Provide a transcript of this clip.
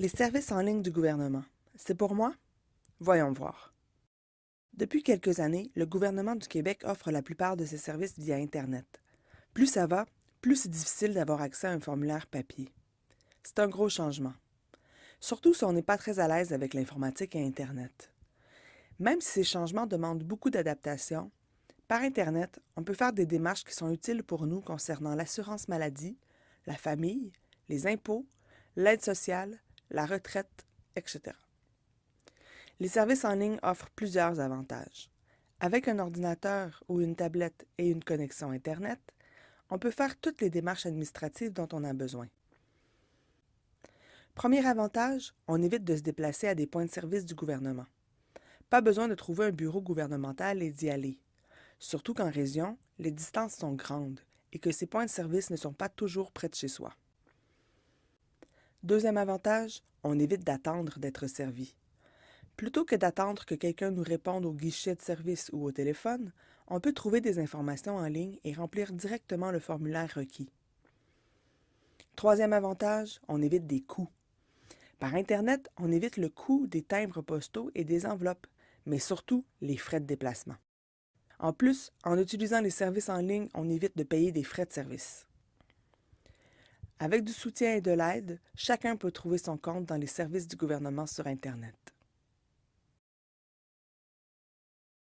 Les services en ligne du gouvernement, c'est pour moi? Voyons voir. Depuis quelques années, le gouvernement du Québec offre la plupart de ses services via Internet. Plus ça va, plus c'est difficile d'avoir accès à un formulaire papier. C'est un gros changement. Surtout si on n'est pas très à l'aise avec l'informatique et Internet. Même si ces changements demandent beaucoup d'adaptation, par Internet, on peut faire des démarches qui sont utiles pour nous concernant l'assurance maladie, la famille, les impôts, l'aide sociale, la retraite, etc. Les services en ligne offrent plusieurs avantages. Avec un ordinateur ou une tablette et une connexion Internet, on peut faire toutes les démarches administratives dont on a besoin. Premier avantage, on évite de se déplacer à des points de service du gouvernement. Pas besoin de trouver un bureau gouvernemental et d'y aller. Surtout qu'en région, les distances sont grandes et que ces points de service ne sont pas toujours près de chez soi. Deuxième avantage, on évite d'attendre d'être servi. Plutôt que d'attendre que quelqu'un nous réponde au guichet de service ou au téléphone, on peut trouver des informations en ligne et remplir directement le formulaire requis. Troisième avantage, on évite des coûts. Par Internet, on évite le coût des timbres postaux et des enveloppes, mais surtout les frais de déplacement. En plus, en utilisant les services en ligne, on évite de payer des frais de service. Avec du soutien et de l'aide, chacun peut trouver son compte dans les services du gouvernement sur Internet.